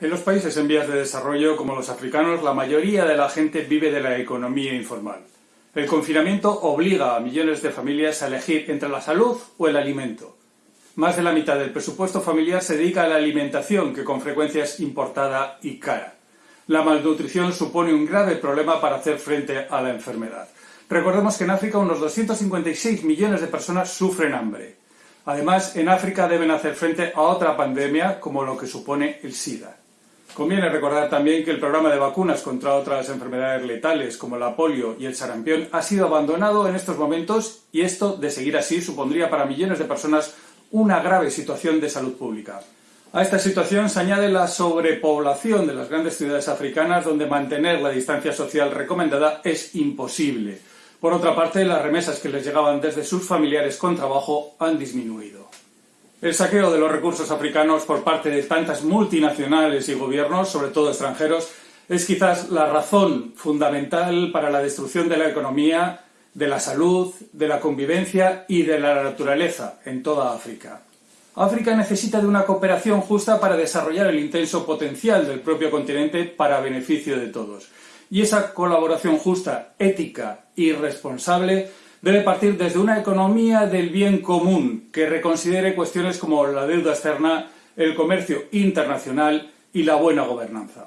En los países en vías de desarrollo, como los africanos, la mayoría de la gente vive de la economía informal. El confinamiento obliga a millones de familias a elegir entre la salud o el alimento. Más de la mitad del presupuesto familiar se dedica a la alimentación, que con frecuencia es importada y cara. La malnutrición supone un grave problema para hacer frente a la enfermedad. Recordemos que en África unos 256 millones de personas sufren hambre. Además, en África deben hacer frente a otra pandemia como lo que supone el SIDA. Conviene recordar también que el programa de vacunas contra otras enfermedades letales como la polio y el sarampión ha sido abandonado en estos momentos y esto, de seguir así, supondría para millones de personas una grave situación de salud pública. A esta situación se añade la sobrepoblación de las grandes ciudades africanas donde mantener la distancia social recomendada es imposible. Por otra parte, las remesas que les llegaban desde sus familiares con trabajo han disminuido. El saqueo de los recursos africanos por parte de tantas multinacionales y gobiernos, sobre todo extranjeros, es quizás la razón fundamental para la destrucción de la economía, de la salud, de la convivencia y de la naturaleza en toda África. África necesita de una cooperación justa para desarrollar el intenso potencial del propio continente para beneficio de todos. Y esa colaboración justa, ética y responsable debe partir desde una economía del bien común que reconsidere cuestiones como la deuda externa, el comercio internacional y la buena gobernanza.